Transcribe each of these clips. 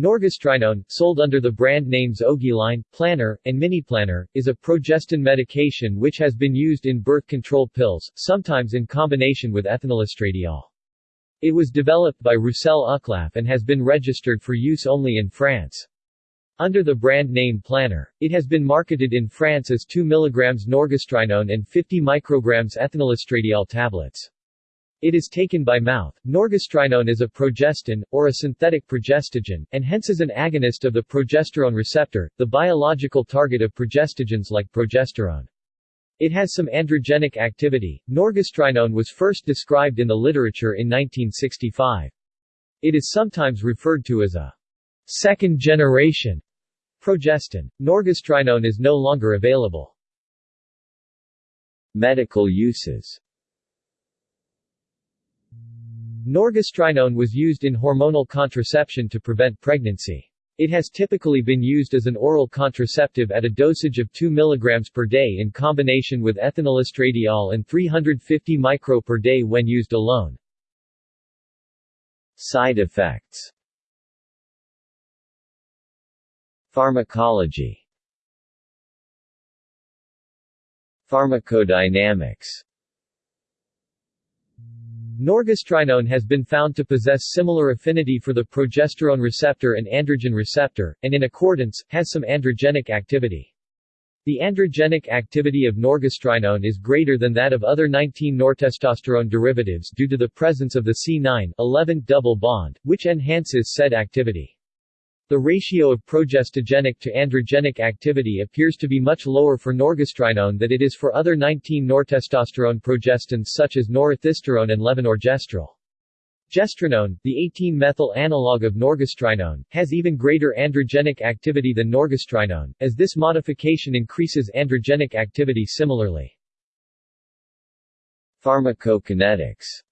Norgestrienone, sold under the brand names Ogyline, Planor, and Miniplanor, is a progestin medication which has been used in birth control pills, sometimes in combination with ethinylestradiol. It was developed by Roussel Uclaf and has been registered for use only in France. Under the brand name Planor, it has been marketed in France as 2 mg norgestrienone and 50 micrograms ethinylestradiol tablets. It is taken by mouth. Norgestrienone is a progestin, or a synthetic progestogen, and hence is an agonist of the progesterone receptor, the biological target of progestogens like progesterone. It has some androgenic activity. Norgestrienone was first described in the literature in 1965. It is sometimes referred to as a second-generation progestin. Norgestrienone is no longer available. Medical uses Norgestrienone was used in hormonal contraception to prevent pregnancy. It has typically been used as an oral contraceptive at a dosage of 2 mg per day in combination with ethinylestradiol and 350 micro per day when used alone. Side effects Pharmacology Pharmacodynamics Norgestrienone has been found to possess similar affinity for the progesterone receptor and androgen receptor, and in accordance, has some androgenic activity. The androgenic activity of norgestrienone is greater than that of other 19 nortestosterone derivatives due to the presence of the C9-11 double bond, which enhances said activity. The ratio of progestogenic to androgenic activity appears to be much lower for norgestrienone than it is for other 19 nortestosterone progestins such as norethisterone and levonorgestrel. Gestrinone, the 18-methyl analog of norgestrienone, has even greater androgenic activity than norgestrienone, as this modification increases androgenic activity similarly. Pharmacokinetics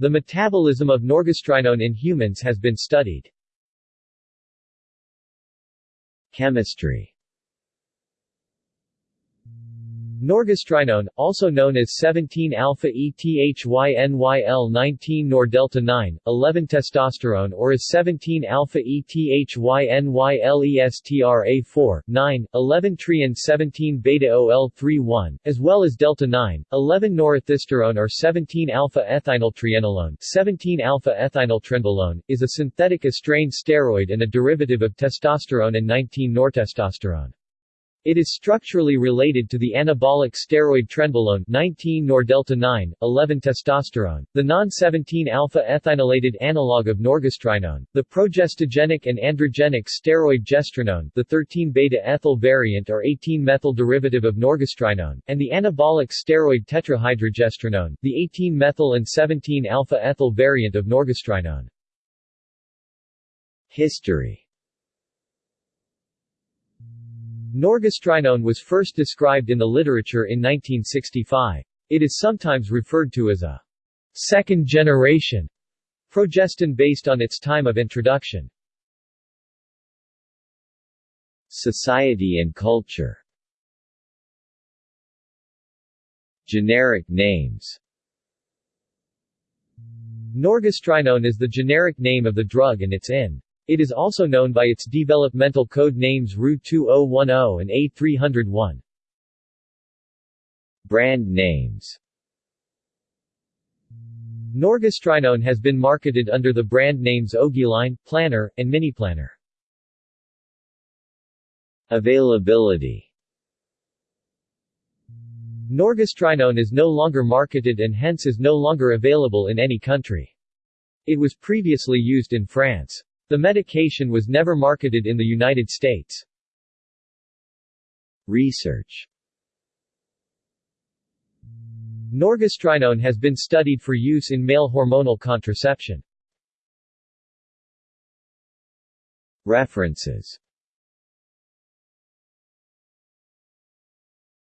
the metabolism of norgestrienone in humans has been studied. Chemistry Norgestrienone, also known as 17-alpha-ethynyl-19 nor-delta-9, 11-testosterone or as 17-alpha-ethynyl-estra-4, 9, 11-tri 17-beta-OL-31, as well as delta-9, 11-norethisterone or 17-alpha-ethynyltrianolone 17-alpha-ethynyltrenbolone, is a synthetic estrane steroid and a derivative of testosterone and 19-nortestosterone. It is structurally related to the anabolic steroid trenbolone 19 nor delta 9, 11 testosterone, the non-17 alpha-ethynylated analog of norgestrienone, the progestogenic and androgenic steroid gestrinone, the 13 beta-ethyl variant or 18-methyl derivative of norgestrienone, and the anabolic steroid tetrahydrogestrinone, the 18-methyl and 17 alpha-ethyl variant of norgestrienone. History Norgestrienone was first described in the literature in 1965. It is sometimes referred to as a second-generation progestin based on its time of introduction. Society and culture Generic names Norgestrienone is the generic name of the drug and its INN. It is also known by its developmental code names RU2010 and A301. Brand names Norgestrienone has been marketed under the brand names Ogyline, Planor, and Miniplanor. Availability Norgestrienone is no longer marketed and hence is no longer available in any country. It was previously used in France. The medication was never marketed in the United States. Research Norgestrienone has been studied for use in male hormonal contraception. References